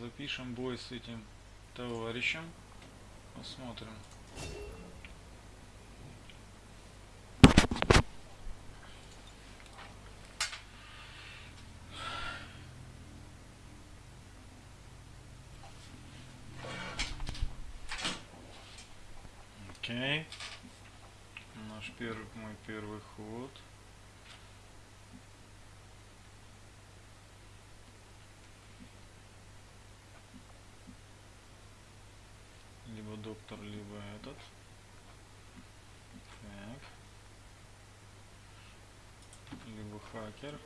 запишем бой с этим товарищем. Посмотрим. Окей. Наш первый, мой первый ход. Доктор, либо этот. Так. Либо хакер.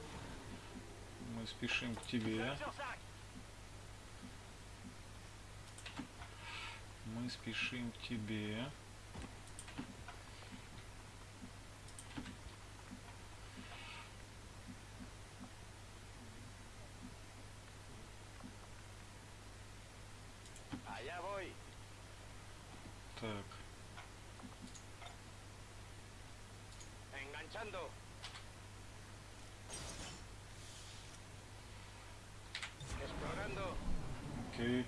Мы спешим к тебе. Мы спешим к тебе. Enganchando. Explorando. Окей.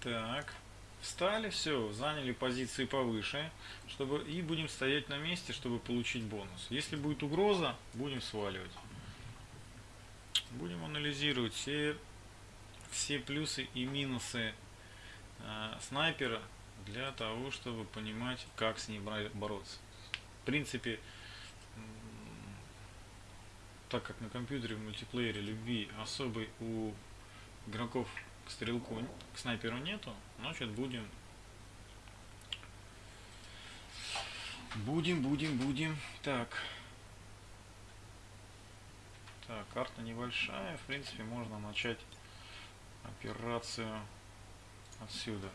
Так. Встали, все, заняли позиции повыше, чтобы и будем стоять на месте, чтобы получить бонус. Если будет угроза, будем сваливать. Будем анализировать все все плюсы и минусы э, снайпера для того, чтобы понимать, как с ним бороться. В принципе, так как на компьютере в мультиплеере любви особой у игроков стрелку, к снайперу нету, значит будем будем, будем, будем. Так. Так, карта небольшая, в принципе, можно начать операцию отсюда.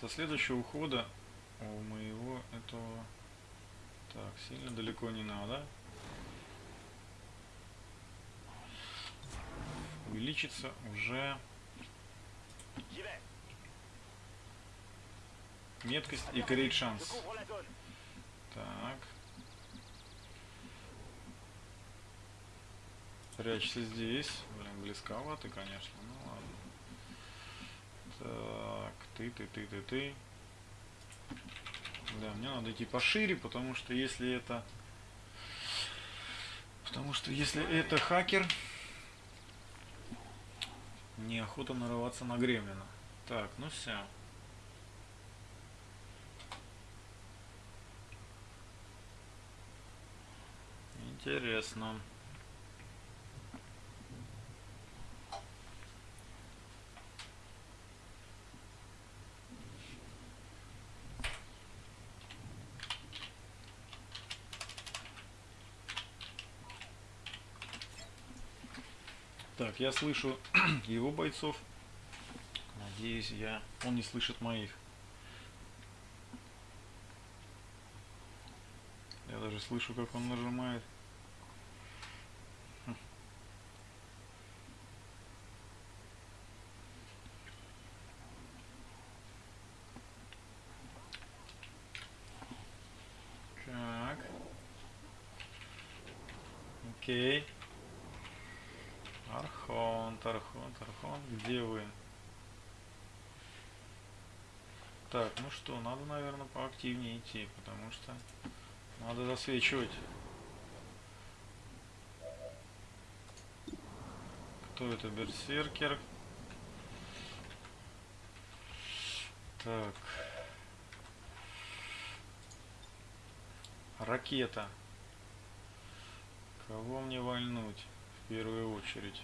Со следующего ухода у моего этого... Так, сильно далеко не надо. Увеличится уже меткость и Je шанс. Так. Прячься здесь. Блин, близковато, конечно. Ну ладно. Так, ты, ты, ты, ты, ты. Да, мне надо идти пошире, потому что если это... Потому что если это хакер, неохота нарываться на гремлина. Так, ну все. Интересно. Так, я слышу его бойцов. Надеюсь, я он не слышит моих. Я даже слышу, как он нажимает. Хм. Так. Окей. Архонт, Архонт, Архонт, где вы? Так, ну что, надо, наверное, поактивнее идти, потому что надо засвечивать. Кто это? Берсеркер. Так. Ракета. Кого мне вольнуть в первую очередь?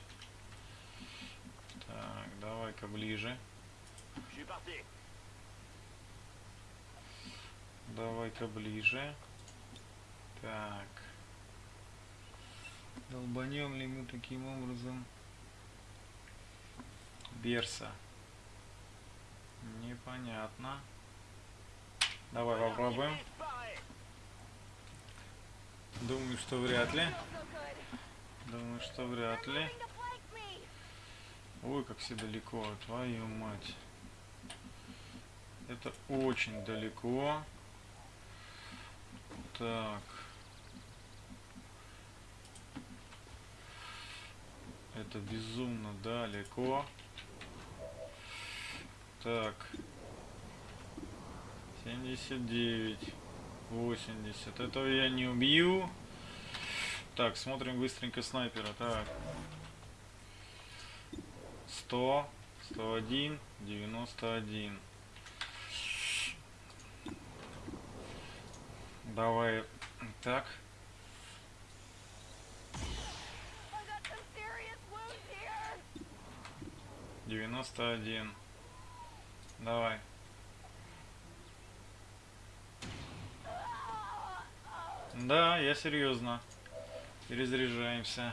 Так, давай-ка ближе. Давай-ка ближе. Так. Долбанем ли мы таким образом Берса? Непонятно. Давай попробуем. Думаю, что вряд ли. Думаю, что вряд ли. Ой, как все далеко, твою мать. Это очень далеко. Так. Это безумно далеко. Так. 79. 80. Этого я не убью. Так, смотрим быстренько снайпера. Так. 100, 101, 91. Давай. Так. Here. 91. Давай. Да, я серьезно. Перезаряжаемся.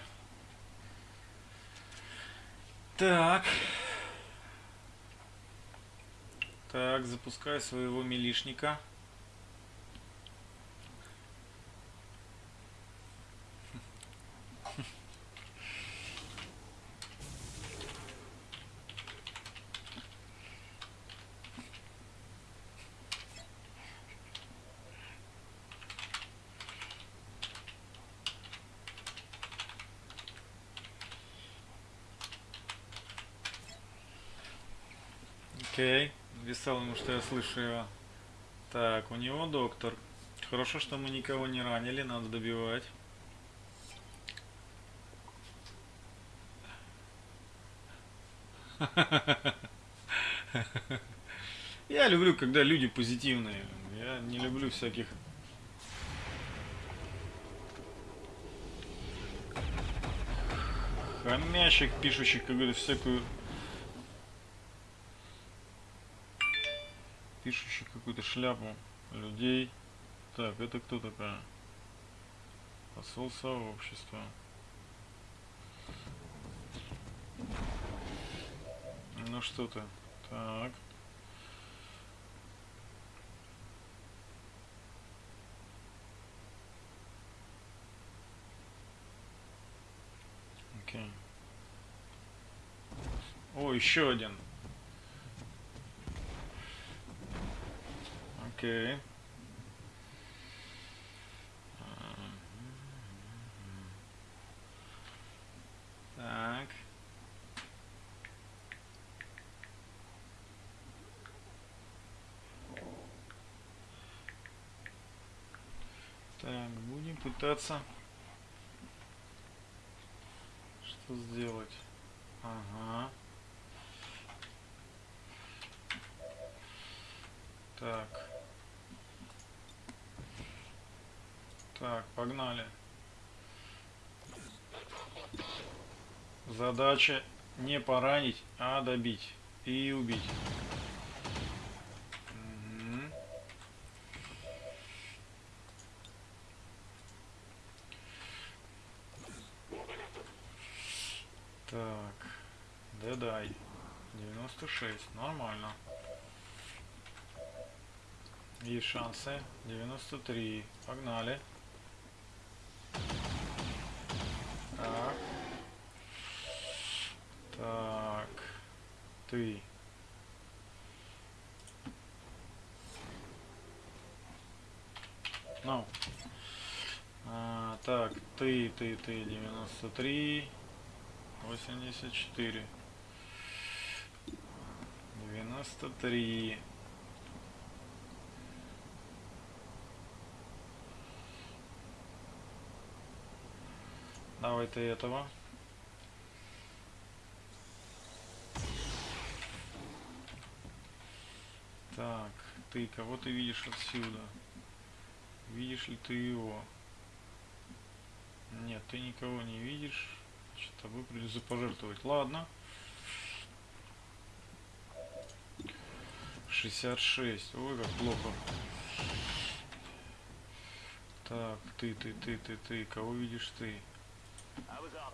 Так. Так, запускай своего милишника. Окей. Написал ему, что я слышу его. Так, у него доктор. Хорошо, что мы никого не ранили, надо добивать. Я люблю, когда люди позитивные. Я не люблю всяких хамящих, пишущих какую-то всякую пишущих какую-то шляпу людей. Так, это кто такая? Посол сообщества. Ну что ты? Так. Окей. О, еще один. Окей. Так. Так, будем пытаться что сделать. Ага. Так. Так, погнали. Задача не поранить, а добить и убить. Мгм. Так, дедай. 96, нормально. Есть шансы. 93. Погнали. Так. Так. Ты. Ну. А, так, ты, ты, ты, 93. 84. 93. Давай ты этого. Так, ты кого ты видишь отсюда? Видишь ли ты его? Нет, ты никого не видишь. Значит, тобой придется пожертвовать. Ладно. 66. Ой, как плохо. Так, ты, ты, ты, ты, ты. Кого видишь ты? Up.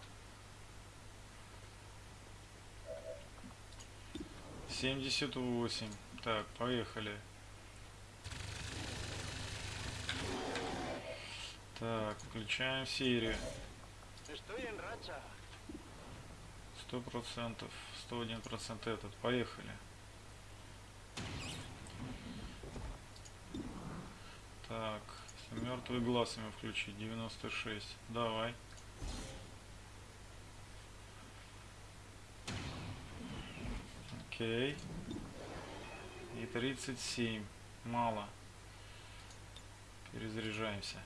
78. Так, поехали. Так, включаем racha. Сто процентов, сто один процент этот. Поехали. Так, мертвый глаз ему включить, 96. Давай. Окей. И 37. Мало. Перезаряжаемся.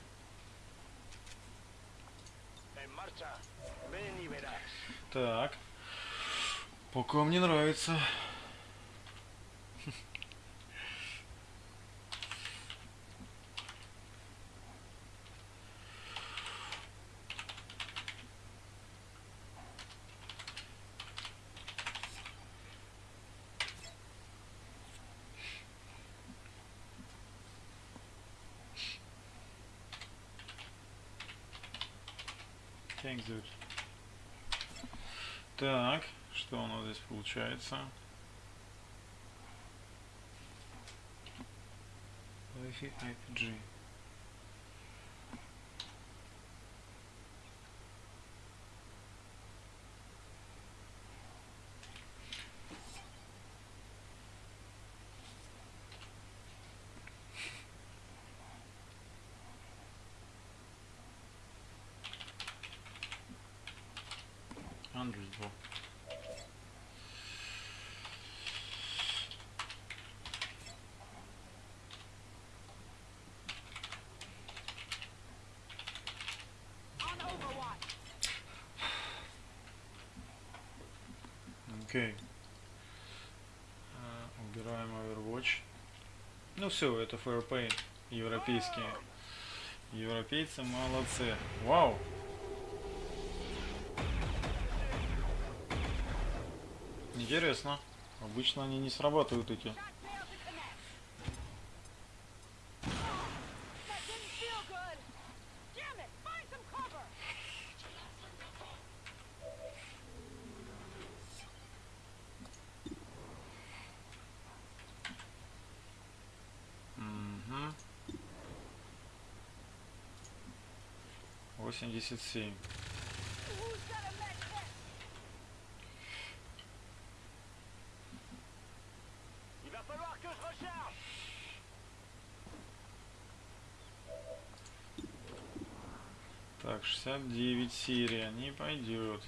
Так. Пока мне нравится. Thanks, dude. Так, что у нас здесь получается? Wi-Fi IPG. Окей. А, Убираем Overwatch. Ну все, это FairPay. Европейские. Европейцы молодцы. Вау! Интересно. Обычно они не срабатывают эти. 87. Так, 69 серия а не пойдет.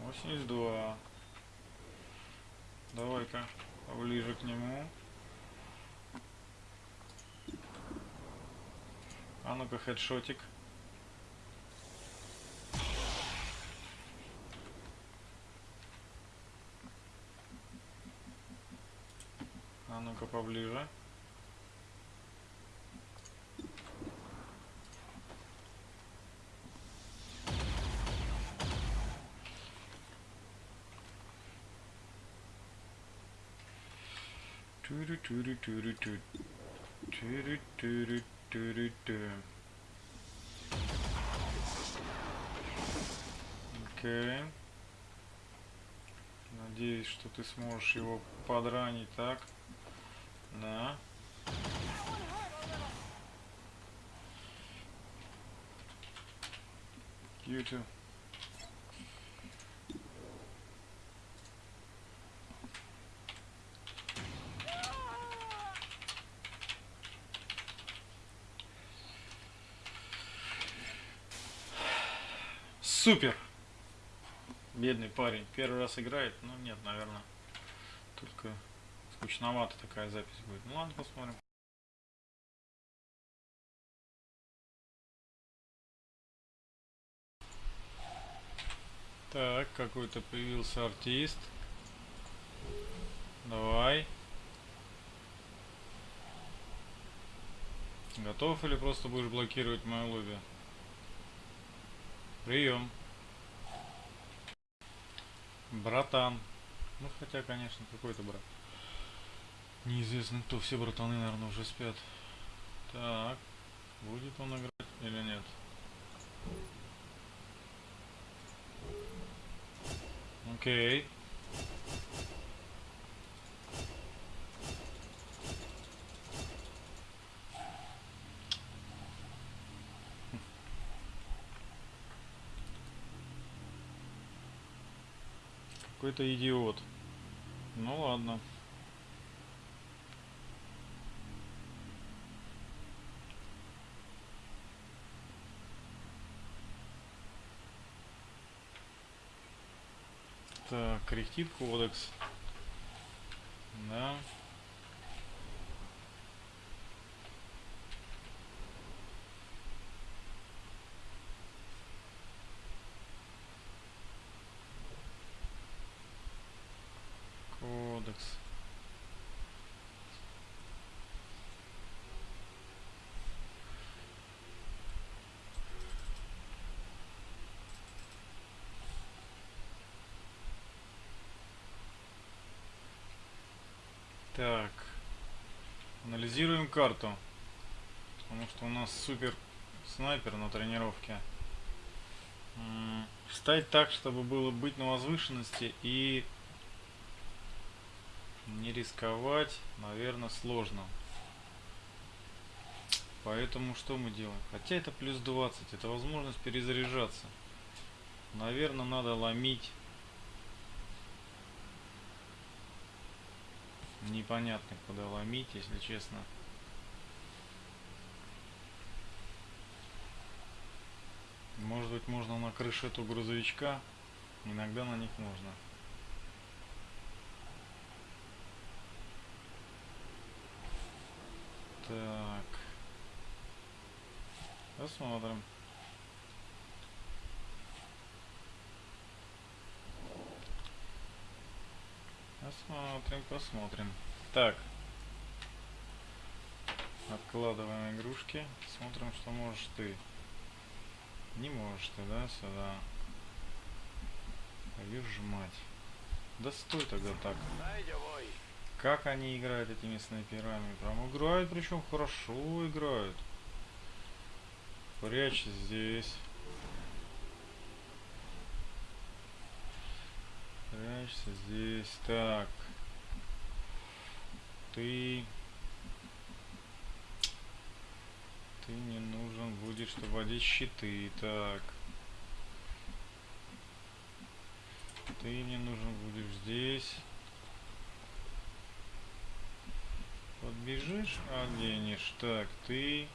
82. Давай-ка поближе к нему. Ну-ка, хедшотик. А ну-ка поближе. Тюрю тюрю Окей. Надеюсь, что ты сможешь его подранить так. Да. You. Супер! Бедный парень. Первый раз играет, но нет, наверное. Только скучновато такая запись будет. Ну ладно, посмотрим. Так, какой-то появился артист. Давай. Готов или просто будешь блокировать мое лобби? Прием. Братан. Ну хотя, конечно, какой-то брат. Неизвестно кто. Все братаны, наверное, уже спят. Так. Будет он играть или нет? Окей. Какой-то идиот. Ну ладно. Так, кряхтит кодекс. Да. Кодекс. Так. Анализируем карту. Потому что у нас супер снайпер на тренировке. Встать так, чтобы было быть на возвышенности и не рисковать, наверное, сложно. Поэтому что мы делаем? Хотя это плюс 20, это возможность перезаряжаться. Наверное, надо ломить. Непонятно, куда ломить, если честно. Может быть, можно на крыше этого грузовичка. Иногда на них можно. Так. Посмотрим. Посмотрим, посмотрим. Так. Откладываем игрушки. Смотрим, что можешь ты. Не можешь ты, да, сюда. Твою мать. Да стой тогда так. Как они играют этими снайперами? Прям играют, причем хорошо играют. Прячься здесь. Прячься здесь. Так. Ты... Ты не нужен будешь, чтобы одеть щиты. Так. Ты не нужен будешь здесь. Подбежишь, оденешь. Так, ты...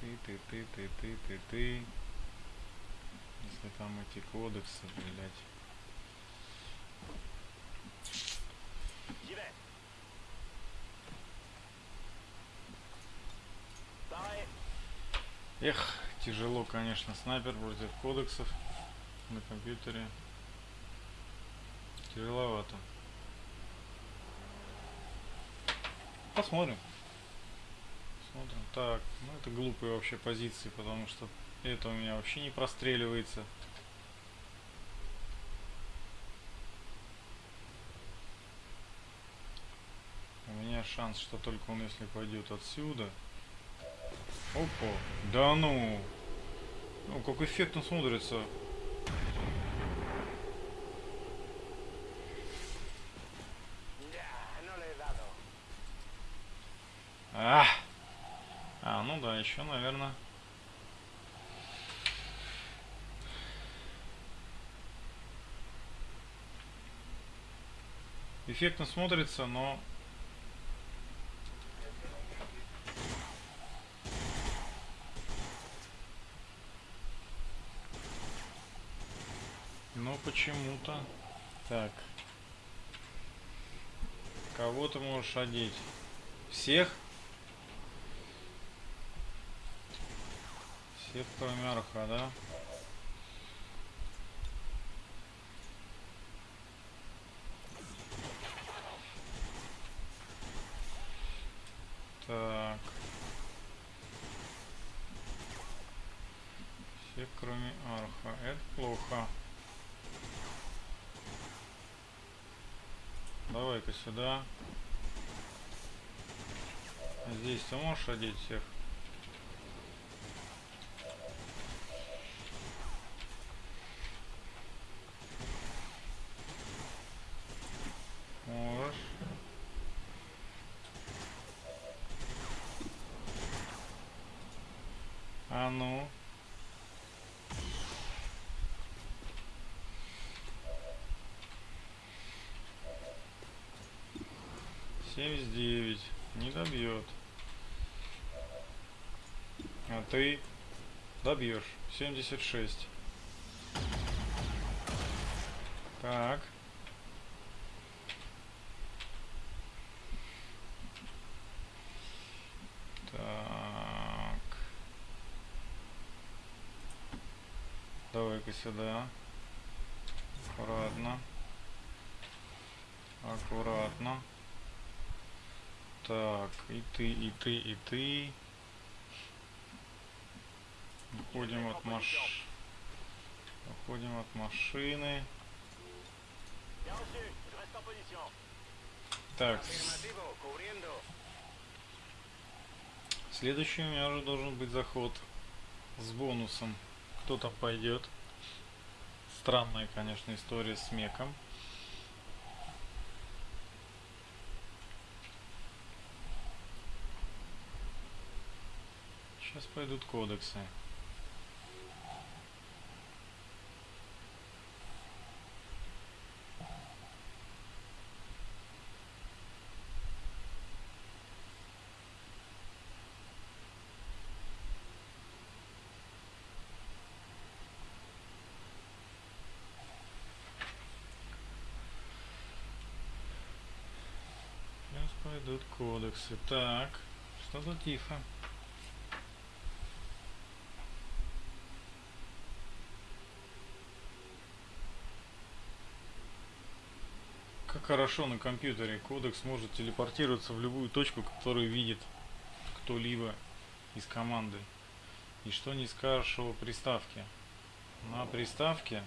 Ты, ты, ты, ты, ты, ты, ты. Если там эти кодексы, блядь. Эх, тяжело, конечно, снайпер против кодексов на компьютере. Тяжеловато. Посмотрим. Посмотрим. Так, ну это глупые вообще позиции, потому что это у меня вообще не простреливается. У меня шанс, что только он если пойдет отсюда. Опа. Да ну. Ну, как эффектно смотрится. А, а ну да, еще, наверное. Эффектно смотрится, но Но почему-то. Так. Кого ты можешь одеть? Всех? Всех кроме Арха, да? Так. Всех кроме Арха. Это плохо. Давай-ка сюда. Здесь ты можешь одеть всех? Можешь. А ну. 79. Не добьет. А ты добьешь. 76. Так. Так. Давай-ка сюда. Аккуратно. Аккуратно. Так, и ты, и ты, и ты. Уходим от маш... Уходим от машины. Так, следующий у меня уже должен быть заход с бонусом. Кто там пойдет? Странная, конечно, история с меком. Сейчас пойдут кодексы. Сейчас пойдут кодексы. Так, что-то тихо. Хорошо на компьютере кодекс может телепортироваться в любую точку, которую видит кто-либо из команды. И что не скажешь о приставке. На приставке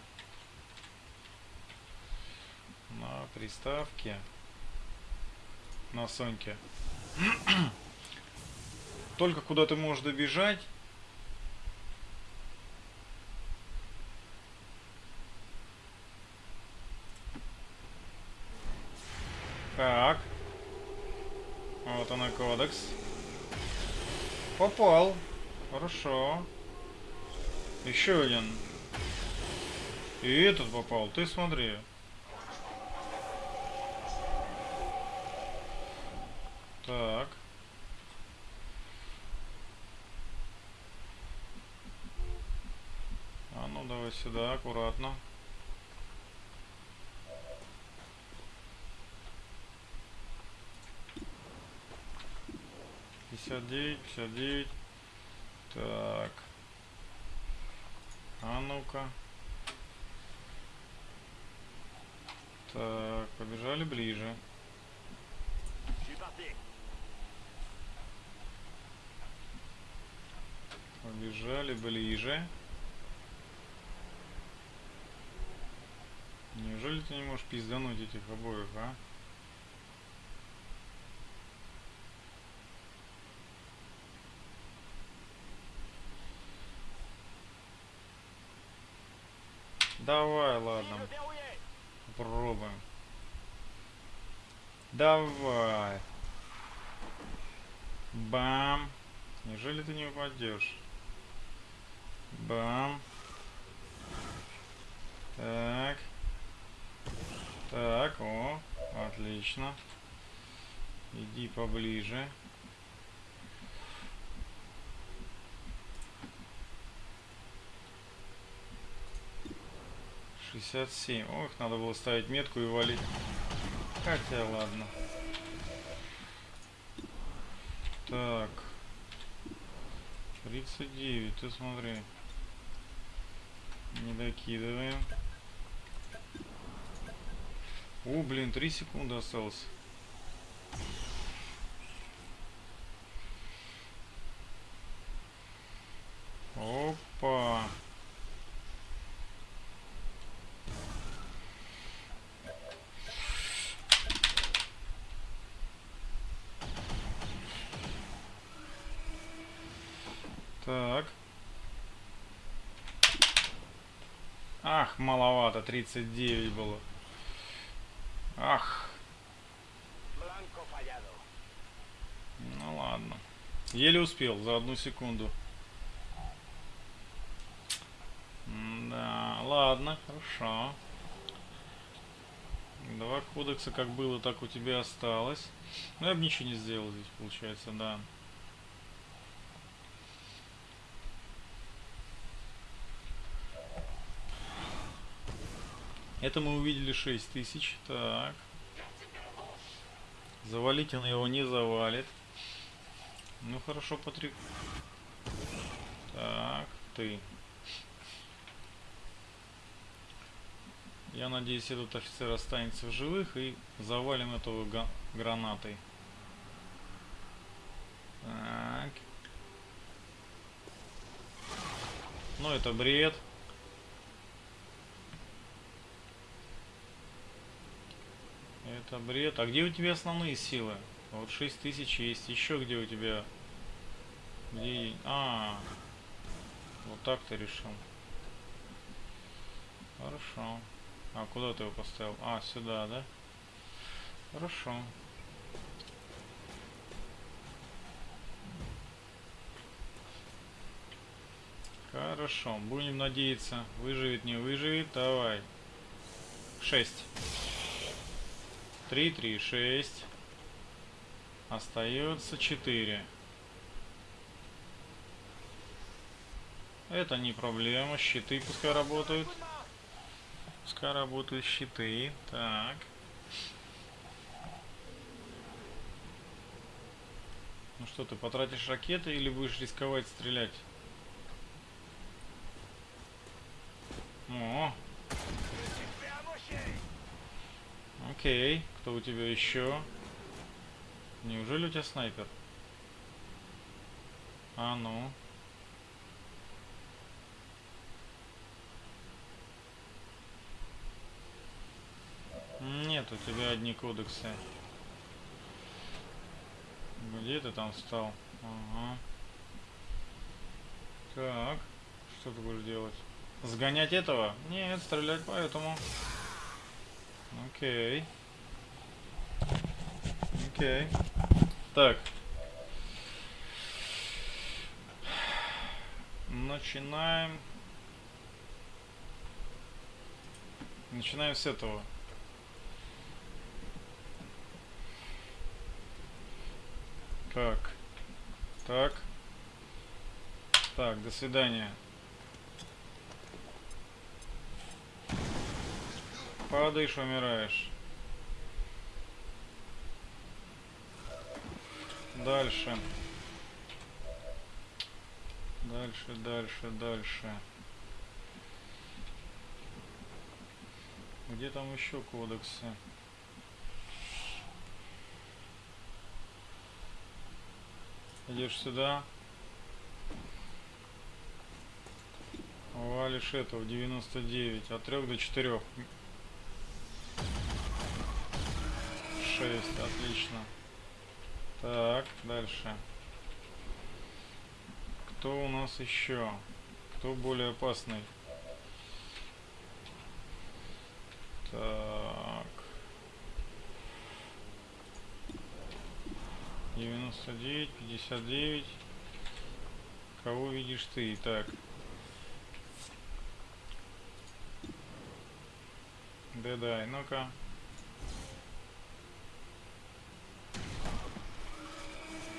на приставке на Соньке. Только куда ты можешь добежать. Так. Вот она кодекс. Попал. Хорошо. Еще один. И этот попал. Ты смотри. Так. А ну давай сюда, аккуратно. Пятьдесят девять, пятьдесят девять. Так. А ну-ка. Так, побежали ближе. Побежали ближе. Неужели ты не можешь пиздануть этих обоих, а? Давай, ладно, попробуем. Давай. Бам. Неужели ты не упадешь? Бам. Так. Так, о, отлично. Иди поближе. Шестьдесят семь. Ох, надо было ставить метку и валить. Хотя ладно. Так. 39, ты смотри. Не докидываем. О, блин, 3 секунды осталось. Опа. Так. Ах, маловато, 39 было. Ах, ну ладно. Еле успел за одну секунду. Да, ладно, хорошо. Два кодекса как было, так у тебя осталось. Ну я бы ничего не сделал здесь, получается, да. Это мы увидели 6000. Так. Завалить он его не завалит. Ну хорошо, Патрик. Так, ты. Я надеюсь, этот офицер останется в живых и завалим этого гранатой. Так. Ну, это бред. Это бред. А где у тебя основные силы? Вот 6000 есть. Еще где у тебя? Где? А, вот так ты решил. Хорошо. А куда ты его поставил? А, сюда, да? Хорошо. Хорошо. Будем надеяться. Выживет, не выживет. Давай. 6. 3, 3, 6. Остается 4. Это не проблема. Щиты пускай работают. Пускай работают щиты. Так. Ну что, ты потратишь ракеты или будешь рисковать стрелять? О, окей. Кто у тебя еще? Неужели у тебя снайпер? А ну. Нет, у тебя одни кодексы. Где ты там встал? Ага. Так, что ты будешь делать? Сгонять этого? Нет, стрелять по этому. Окей. Окей. Так. Начинаем. Начинаем с этого. Так. Так. Так, до свидания. Падаешь, умираешь. Дальше. Дальше, дальше, дальше. Где там еще кодексы? Идешь сюда. Валишь этого 99. От 3 до 4. 6. Отлично. Так, дальше. Кто у нас еще? Кто более опасный? Так. 99, 59. Кого видишь ты? Так. Дедай, ну-ка.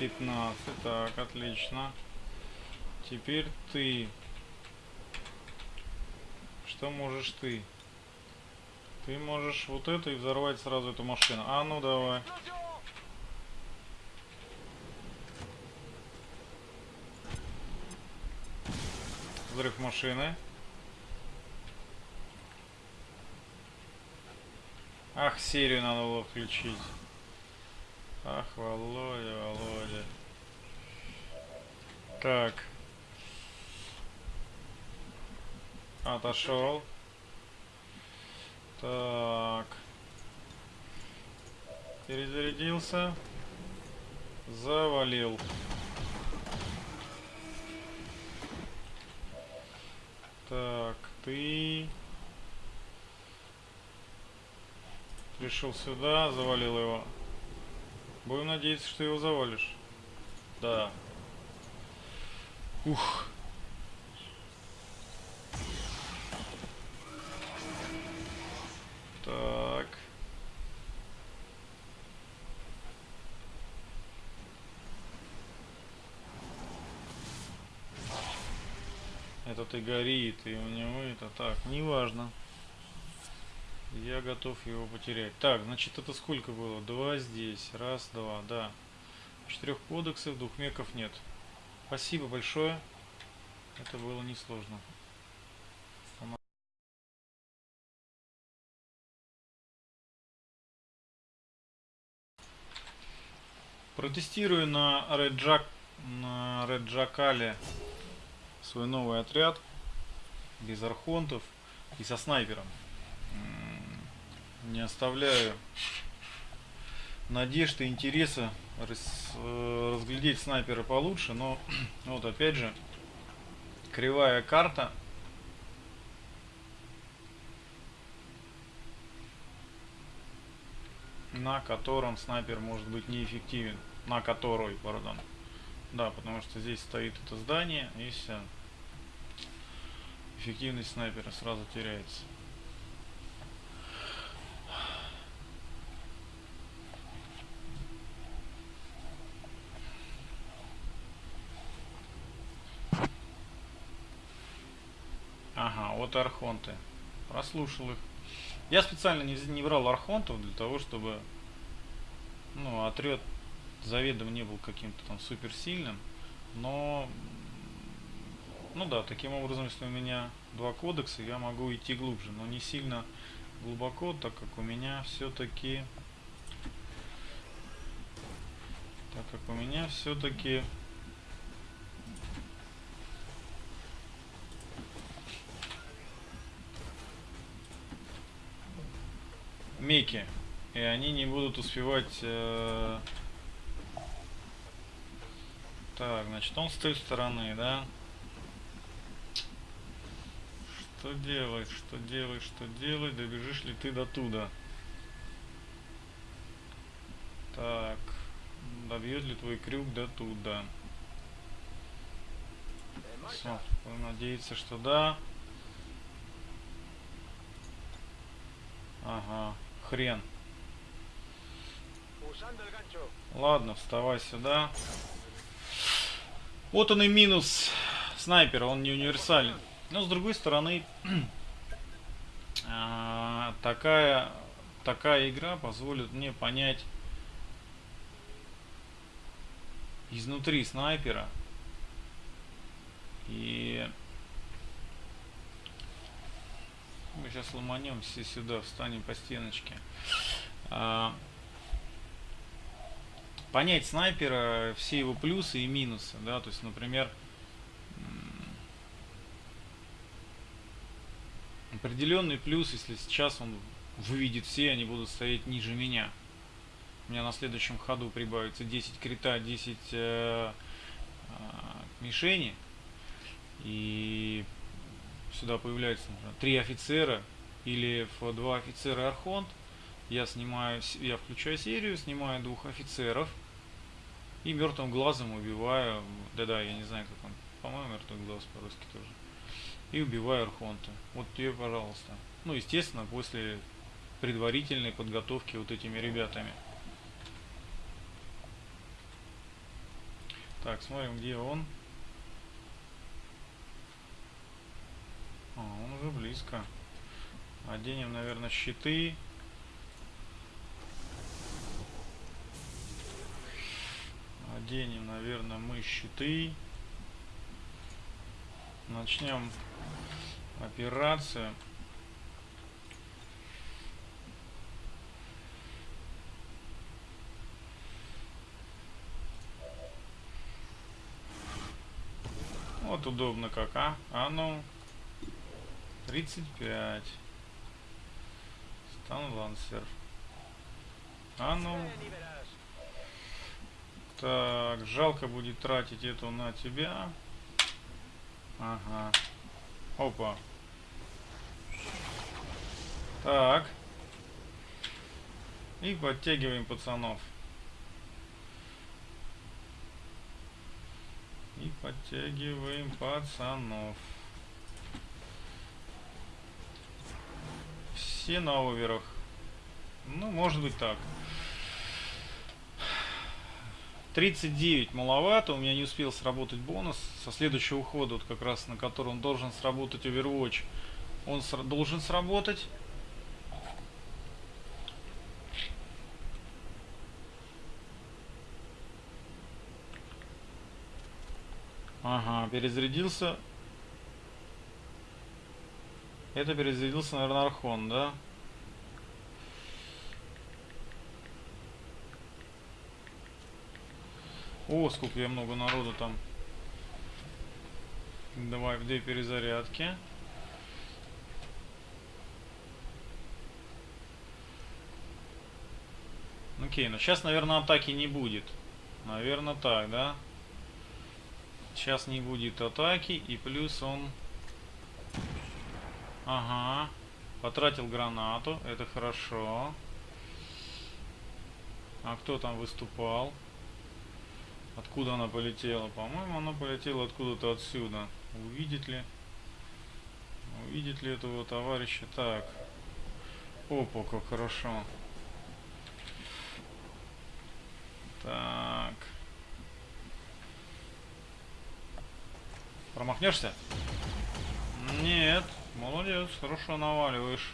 Пятнадцать, так, отлично. Теперь ты. Что можешь ты? Ты можешь вот это и взорвать сразу эту машину. А ну давай. Взрыв машины. Ах, серию надо было включить. Ах, Володя, Володя. Так. Отошел. Так. Перезарядился. Завалил. Так, ты пришел сюда, завалил его. Будем надеяться, что его завалишь. Да. Ух. Так. Этот и горит, и у него это так, неважно. Я готов его потерять. Так, значит, это сколько было? Два здесь. Раз, два, да. Четырех кодексов, двух меков нет. Спасибо большое. Это было несложно. Протестирую на Jack, на Jackale свой новый отряд без архонтов и со снайпером. Не оставляю надежд и интереса э, разглядеть снайпера получше, но вот опять же кривая карта на котором снайпер может быть неэффективен. На которой, пардон. Да, потому что здесь стоит это здание, и все. Эффективность снайпера сразу теряется. Вот архонты. Прослушал их. Я специально не, не брал архонтов для того, чтобы ну, отряд заведомо не был каким-то там суперсильным. Но, ну да, таким образом, если у меня два кодекса, я могу идти глубже, но не сильно глубоко, так как у меня все-таки, так как у меня все-таки меки. И они не будут успевать... э, Так, значит, он с той стороны, да? Что делать, что делать, что делать? Добежишь ли ты до туда? Так, добьет ли твой крюк до туда? Будем надеяться, что да. Ага, хрен. Ладно, вставай сюда. Вот он и минус снайпера, он не универсален. Но с другой стороны, а, такая, такая игра позволит мне понять изнутри снайпера. И мы сейчас ломанемся сюда, встанем по стеночке. А, понять снайпера, все его плюсы и минусы, да, то есть, например, определенный плюс, если сейчас он выведет все, они будут стоять ниже меня. У меня на следующем ходу прибавится 10 крита, 10 э, а, мишени, и сюда появляется, 3 офицера или в 2 офицера архонт, я снимаю, я включаю серию, снимаю двух офицеров и мертвым глазом убиваю, да-да, я не знаю, как он, по-моему, мертвый глаз по-русски тоже. И убиваю Архонта. Вот тебе, пожалуйста. Ну, естественно, после предварительной подготовки вот этими ребятами. Так, смотрим, где он. А, он уже близко. Оденем, наверное, щиты. Оденем, наверное, мы щиты. Начнем операцию. Вот удобно как, а? А ну. 35. Стан лансер. А ну. Так, жалко будет тратить эту на тебя. Ага. Опа. Так. И подтягиваем пацанов. И подтягиваем пацанов. Все на оверах. Ну, может быть так. 39 маловато, у меня не успел сработать бонус со следующего хода, вот как раз на котором должен сработать Overwatch. Он сра- должен сработать. Ага, перезарядился. Это перезарядился, наверное, Архон, да? О, сколько я много народу там. Давай в две перезарядки. Окей, ну сейчас, наверное, атаки не будет. Наверное, так, да? Сейчас не будет атаки, и плюс он... Ага. Потратил гранату, это хорошо. А кто там выступал? Откуда она полетела? По-моему, она полетела откуда-то отсюда. Увидит ли? Увидит ли этого товарища? Так. Опа, как хорошо. Так. Промахнешься? Нет. Молодец, хорошо наваливаешь.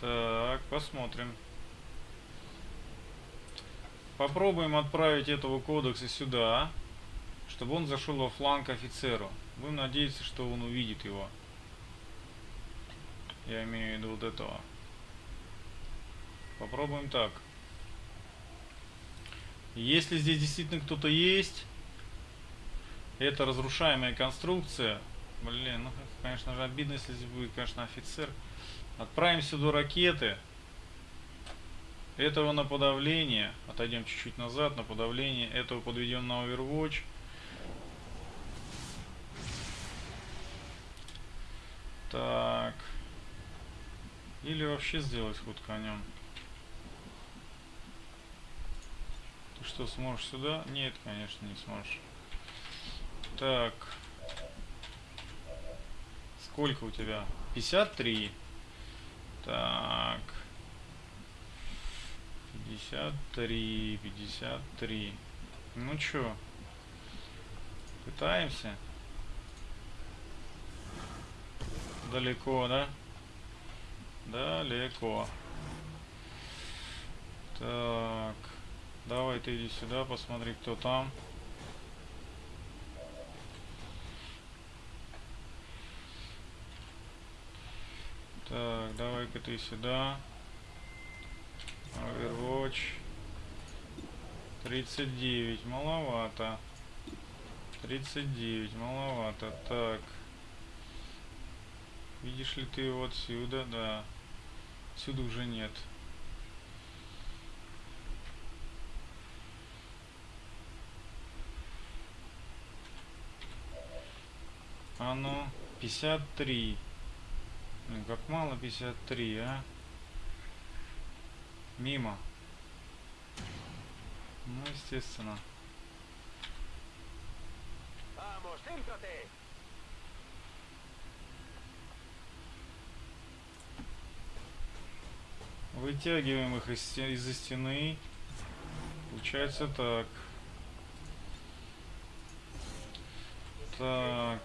Так, посмотрим. Попробуем отправить этого кодекса сюда, чтобы он зашел во фланг офицеру. Будем надеяться, что он увидит его. Я имею в виду вот этого. Попробуем так. Если здесь действительно кто-то есть, это разрушаемая конструкция. Блин, ну конечно же обидно, если здесь будет, конечно, офицер. Отправим сюда ракеты. Этого на подавление. Отойдем чуть-чуть назад. На подавление этого подведем на Overwatch. Так. Или вообще сделать ход конем. Ты что, сможешь сюда? Нет, конечно, не сможешь. Так. Сколько у тебя? 53. Так. 53, 53. Ну чё? Пытаемся. Далеко, да? Далеко. Так. Давай ты иди сюда, посмотри, кто там. Так, давай-ка ты сюда. Overwatch. 39, маловато. 39, маловато. Так. Видишь ли ты его отсюда? Да. Отсюда уже нет. А ну, 53. Блин, как мало 53, а? Мимо. Ну, естественно. Вытягиваем их из из-за стены. Получается так. Так.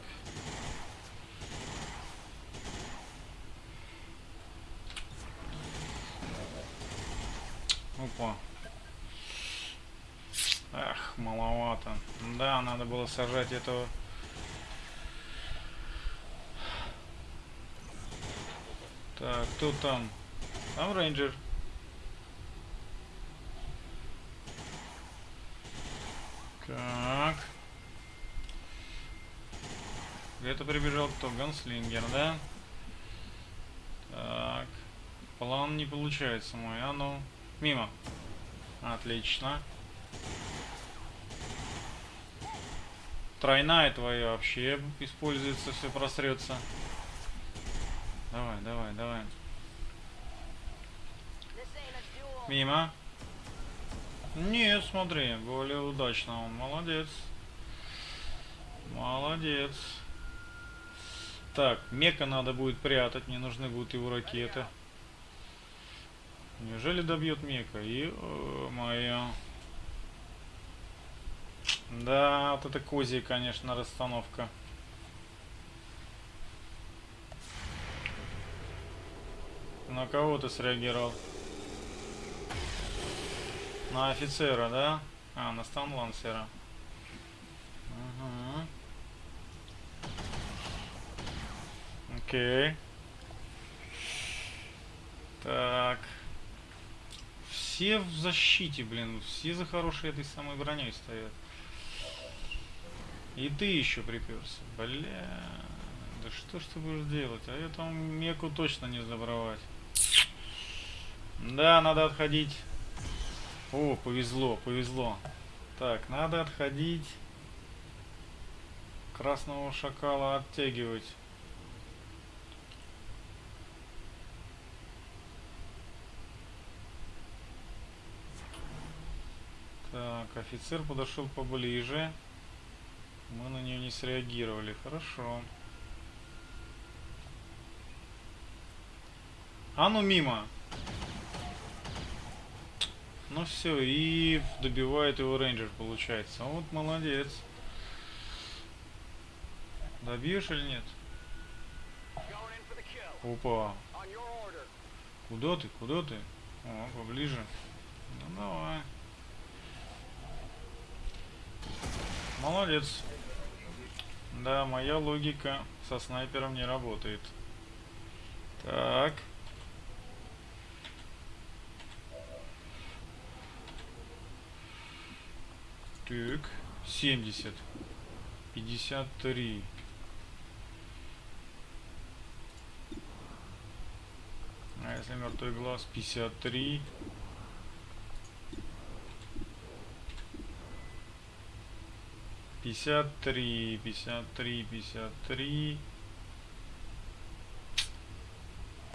Опа. Ах, маловато. Да, надо было сажать этого. Так, кто там? Там рейнджер. Так. Где-то прибежал кто? Ганслингер, да? Так. План не получается мой. А ну. Мимо. Отлично. Тройная твоя вообще используется, все просрется. Давай, давай, давай. Мимо. Нет, смотри, более удачно он. Молодец. Молодец. Так, мека надо будет прятать, мне нужны будут его ракеты. Неужели добьет Мека? Ё-моё. Да, вот это козья, конечно, расстановка. На кого ты среагировал? На офицера, да? А, на станлансера. Ага. Окей. Так. Все в защите, блин. Все за хорошей этой самой броней стоят. И ты еще приперся. Бля. Да что ж ты будешь делать? А я там меку точно не забрать. Да, надо отходить. О, повезло, повезло. Так, надо отходить. Красного шакала оттягивать. Так, офицер подошел поближе. Мы на нее не среагировали. Хорошо. А ну мимо. Ну все, и добивает его рейнджер, получается. Вот молодец. Добьешь или нет? Опа. Куда ты? Куда ты? О, поближе. Ну давай. Молодец. Да, моя логика со снайпером не работает. Так. Так. 70. 53. А если мертвый глаз 53. Пятьдесят три, пятьдесят три, пятьдесят три.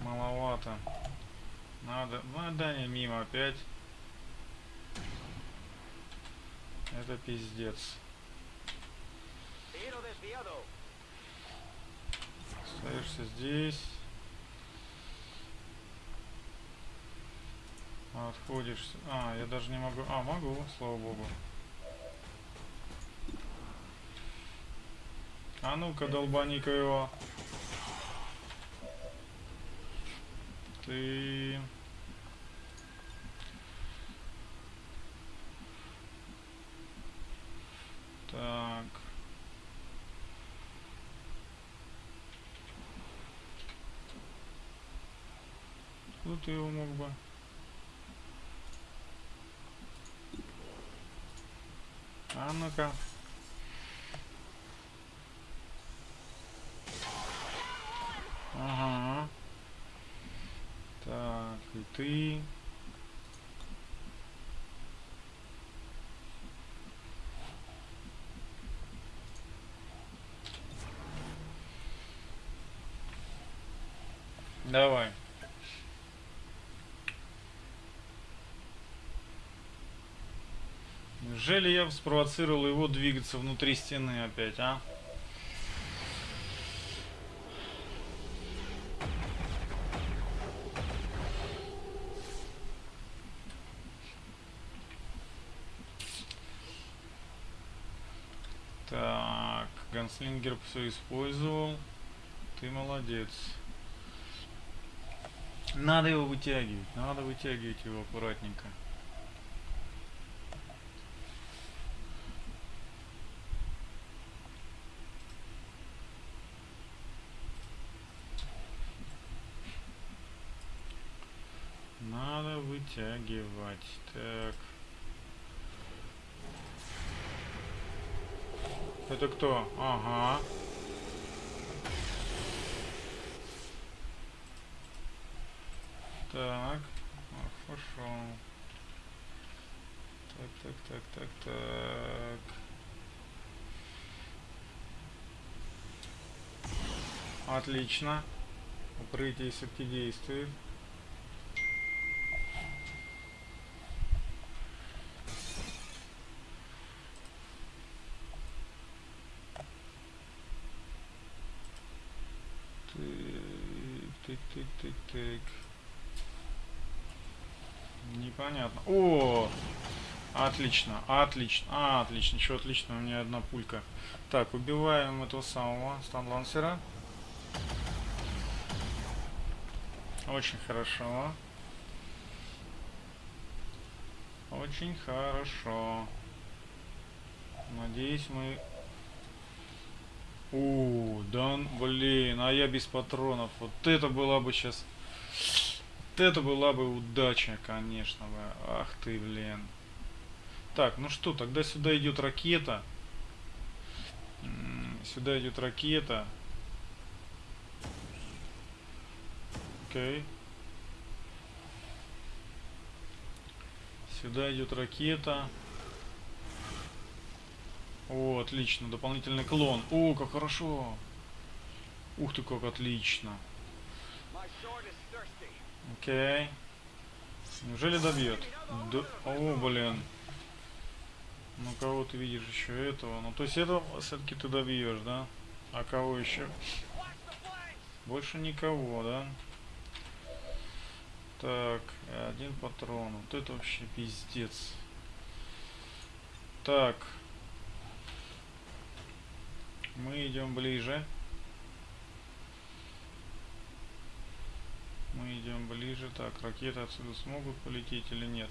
Маловато. Надо. Ну да не мимо опять. Это пиздец. Остаешься здесь. Отходишь. с- А, я даже не могу. А, могу, слава богу. А ну-ка, долбани-ка его. Ты... Так. Тут ты его мог бы. А ну-ка. Ага. Так, и ты. Давай. Неужели я спровоцировал его двигаться внутри стены опять, а? Так, Ганслингер все использовал. Ты молодец. Надо его вытягивать, надо вытягивать его аккуратненько. Надо вытягивать. Так. Это кто? Ага. Так. А, хорошо. Так, так, так, так, так. Отлично. Укрытие все-таки действует. Так, так, так. непонятно. О, отлично, отлично, отлично, еще отлично, у меня одна пулька. Так, убиваем этого самого станлансера. Очень хорошо. Очень хорошо. Надеюсь, мы... У, да, блин, а я без патронов. Вот это была бы сейчас... Вот это была бы удача, конечно бы. Ах ты, блин. Так, ну что, тогда сюда идет ракета. Сюда идет ракета. Окей. Сюда идет ракета. О, отлично, дополнительный клон. О, как хорошо. Ух ты, как отлично. Окей. Неужели добьет? Да- О, блин. Ну кого ты видишь еще этого? Ну то есть этого все-таки ты добьешь, да? А кого еще? Больше никого, да? Так, один патрон. Вот это вообще пиздец. Так. Мы идем ближе. Мы идем ближе. Так, ракеты отсюда смогут полететь или нет?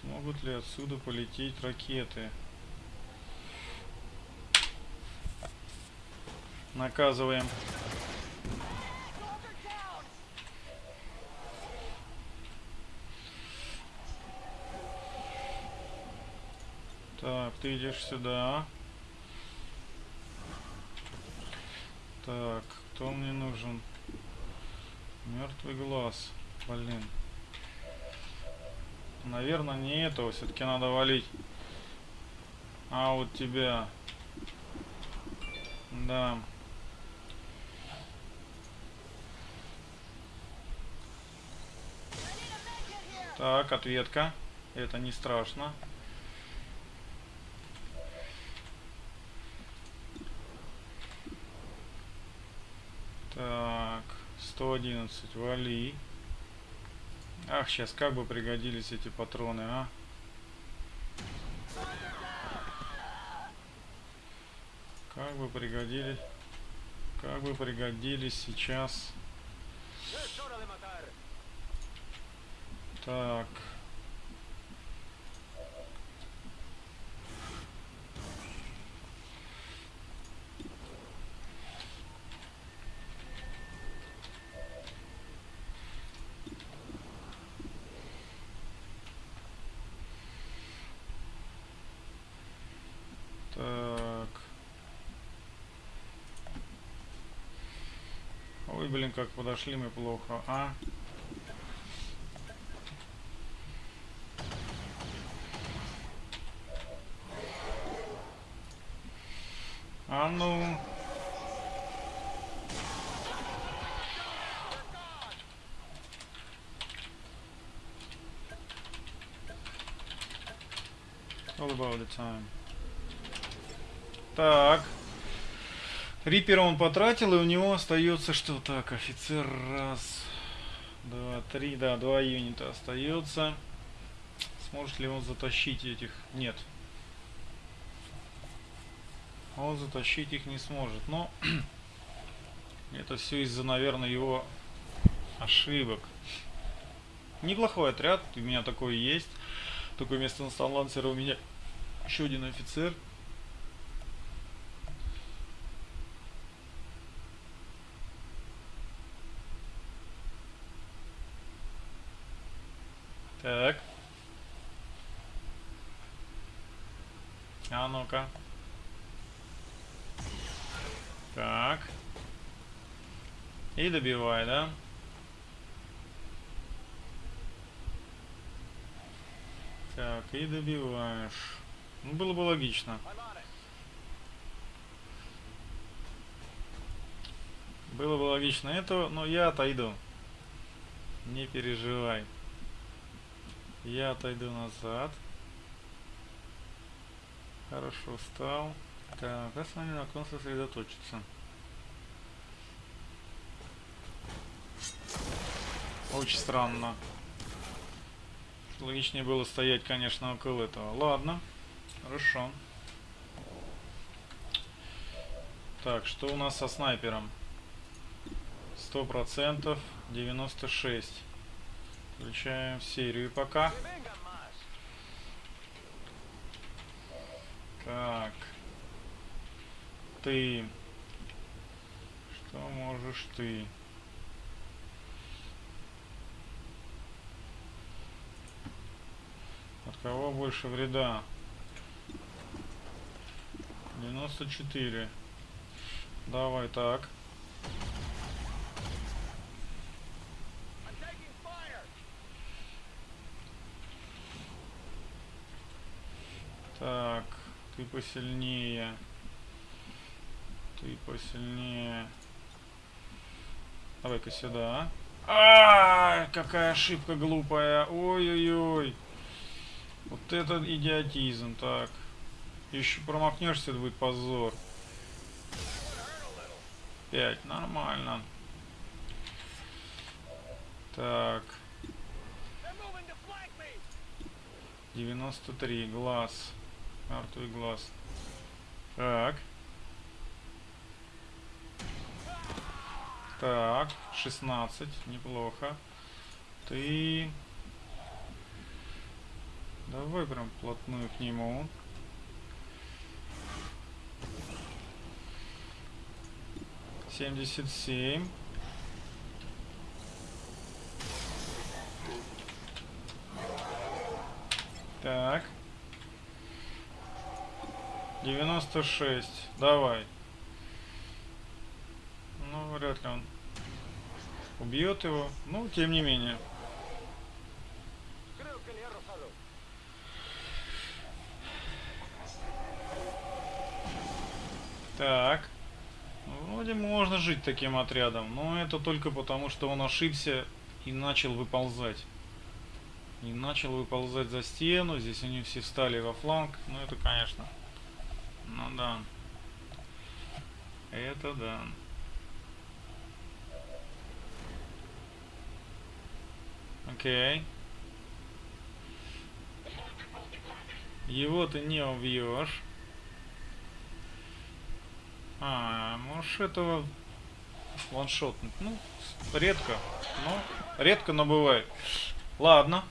Смогут ли отсюда полететь ракеты? Наказываем. Так, ты идешь сюда. Так, кто мне нужен? Мертвый глаз. Блин. Наверное, не этого. Все-таки надо валить. А вот тебя. Да. Так, ответка. Это не страшно. Так, 111, вали. Ах, сейчас как бы пригодились эти патроны, а? Как бы пригодились, как бы пригодились сейчас. Так. Блин, как подошли мы плохо, а? А ну. All about the time. Так. Рипера он потратил, и у него остается что? Так, офицер раз, два, три, да, два юнита остается. Сможет ли он затащить этих? Нет. Он затащить их не сможет. Но это все из-за, наверное, его ошибок. Неплохой отряд, у меня такой есть. Такое место на у меня еще один офицер. Так. А ну-ка. Так. И добивай, да? Так, и добиваешь. Ну, было бы логично. Было бы логично этого, но я отойду. Не переживай. Я отойду назад. Хорошо, встал. Так, а с вами на ком сосредоточиться? Очень странно. Логичнее было стоять, конечно, около этого. Ладно. Хорошо. Так, что у нас со снайпером? 100%, 96. Включаем серию пока. Так. Ты. Что можешь ты? От кого больше вреда? 94. Давай так. Так, ты посильнее. Ты посильнее. Давай-ка сюда. А, какая ошибка глупая. Ой-ой-ой. Вот это идиотизм. Так. Еще промахнешься, это будет позор. Пять. Нормально. Так. They're moving to flank me. 93. Глаз. Мертвый глаз. Так. Так. 16. Неплохо. Ты... Давай прям плотную к нему. Семьдесят семь. Так. 96. Давай. Ну, вряд ли он убьет его. Ну, тем не менее. Так. Вроде можно жить таким отрядом, но это только потому, что он ошибся и начал выползать. И начал выползать за стену. Здесь они все встали во фланг. Ну, это, конечно. Ну да. Это да. Окей. Его ты не убьешь. А, можешь этого ваншотнуть. Ну, редко. Ну, редко, но бывает. Ладно.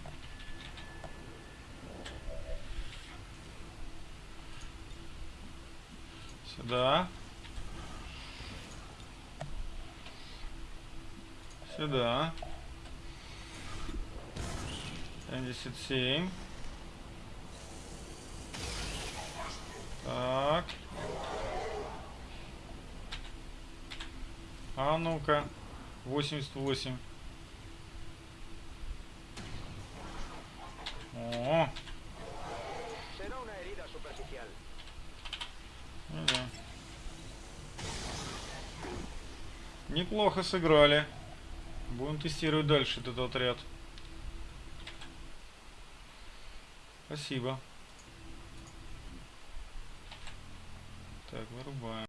Сюда. Сюда. 77. Так. А ну-ка. 88. О, Неплохо сыграли. Будем тестировать дальше этот отряд. Спасибо. Так, вырубаем.